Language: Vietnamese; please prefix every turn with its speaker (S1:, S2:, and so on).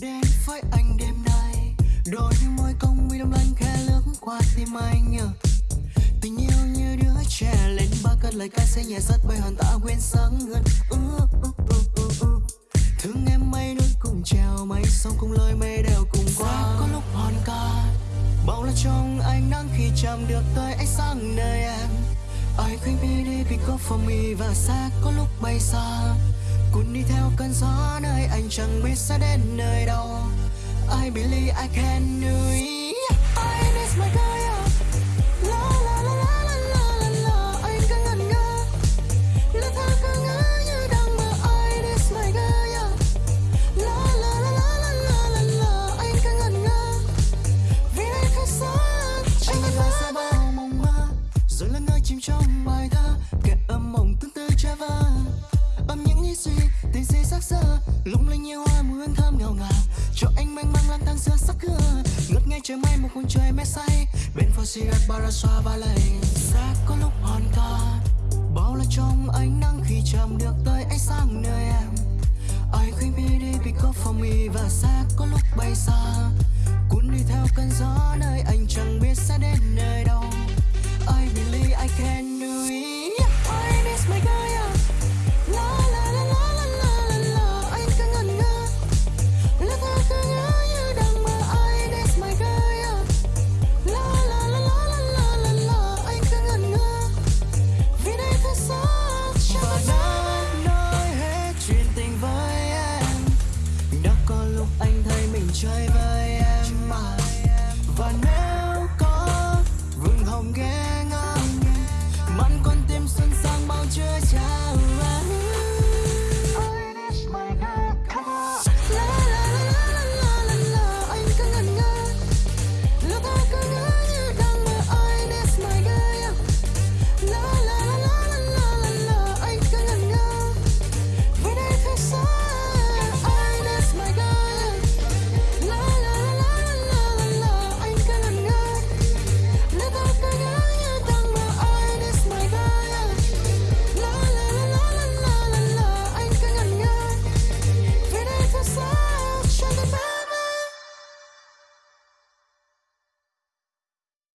S1: đến với anh đêm nay. Đôi môi công mi đông lanh khẽ lướt qua tim anh tình yêu như đứa trẻ lên ba cơn lời ca sẽ nhẹ rất bay hoàn ta quên sáng ngân uh, thương em mây núi cùng trèo mây sông cùng lời mây đều cùng qua. Có lúc hoàn ca bao la trong ánh nắng khi chạm được tới ánh sáng nơi em. I think it be because for me và sẽ có lúc bay xa cuốn đi theo cơn gió nơi anh chẳng biết sẽ đến nơi đâu I believe I can do it I miss my girl yeah. La la la la la la la la Anh cứ ngẩn ngơ Lẽ thơ cứ ngỡ như đang mơ I miss my girl yeah. La la la la la la la la Anh cứ ngẩn ngơ Vì anh khá xa Anh ngẩn ngơ ra bao mộng mơ Rồi là ngơi chìm trong bài thơ tình sắc sơ, Lung linh như hoa mùi hương thơm ngào ngạt Cho anh mênh mang lang thang giữa sắc cưa Ngất ngay trời mây một khung trời mê say. Bên phố cigarette bar ra xoa ba lầy, sẽ có lúc hòn ca. Bao la trong ánh nắng khi chạm được tới ánh sáng nơi em. I khuyên me đi pick up for me Và sẽ có lúc bay xa. Cuốn đi theo cơn gió nơi anh chẳng biết sẽ đến nơi.